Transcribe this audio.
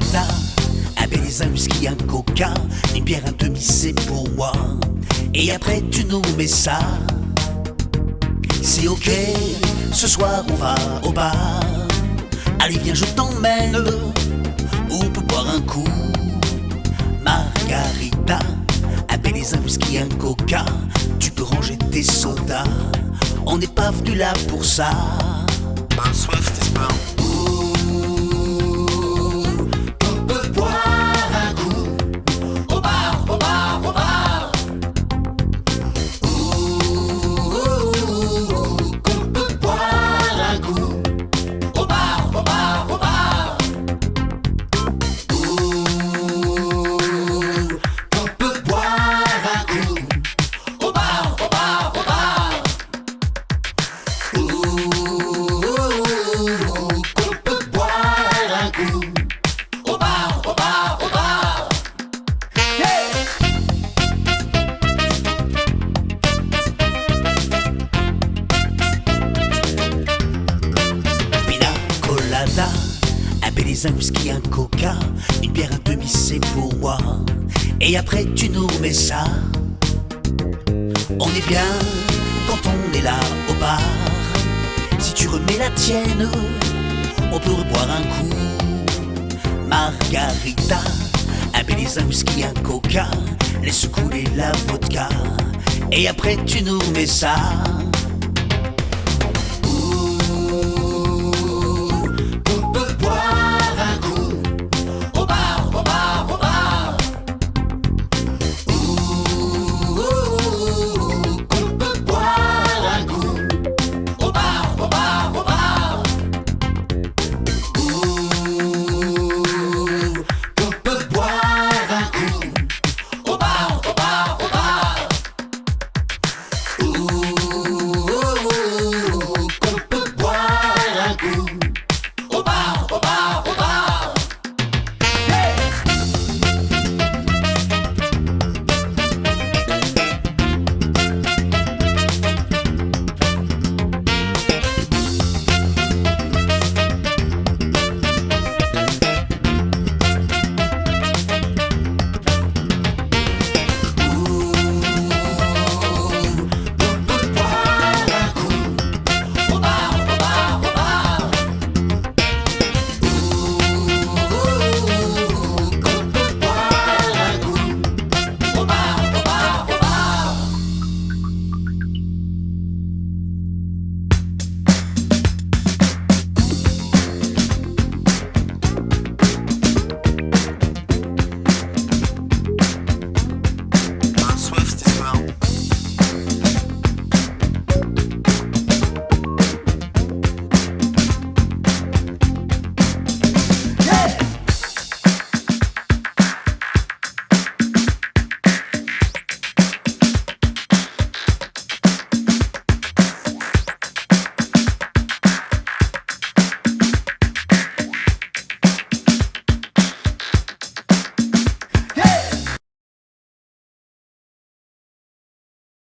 baiser, un whisky, un coca, une bière, un demi, c'est pour moi. Et après tu nous mets ça. C'est ok, ce soir on va au bar. Allez viens je t'emmène, on peut boire un coup. Margarita, baiser, un whisky, un coca, tu peux ranger tes sodas. On n'est pas venu là pour ça. Un baiser, un whisky, un coca, une bière, un demi, c'est pour moi. Et après tu nous mets ça. On est bien quand on est là au bar. Si tu remets la tienne, on peut reboire un coup. Margarita, un baiser, un whisky, un coca, laisse couler la vodka. Et après tu nous mets ça. groove.